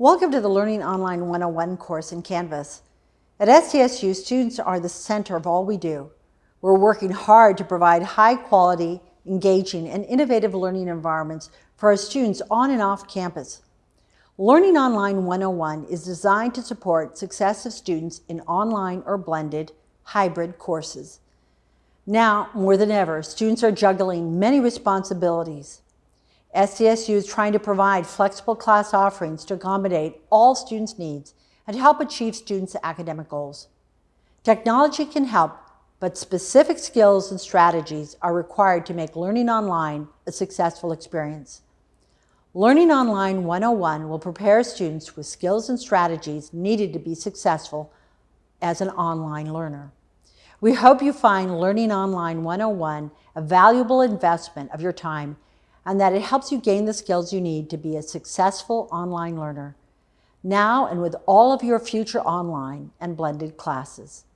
Welcome to the Learning Online 101 course in Canvas. At SDSU, students are the center of all we do. We're working hard to provide high quality, engaging, and innovative learning environments for our students on and off campus. Learning Online 101 is designed to support success of students in online or blended hybrid courses. Now, more than ever, students are juggling many responsibilities. SDSU is trying to provide flexible class offerings to accommodate all students' needs and to help achieve students' academic goals. Technology can help, but specific skills and strategies are required to make learning online a successful experience. Learning Online 101 will prepare students with skills and strategies needed to be successful as an online learner. We hope you find Learning Online 101 a valuable investment of your time and that it helps you gain the skills you need to be a successful online learner, now and with all of your future online and blended classes.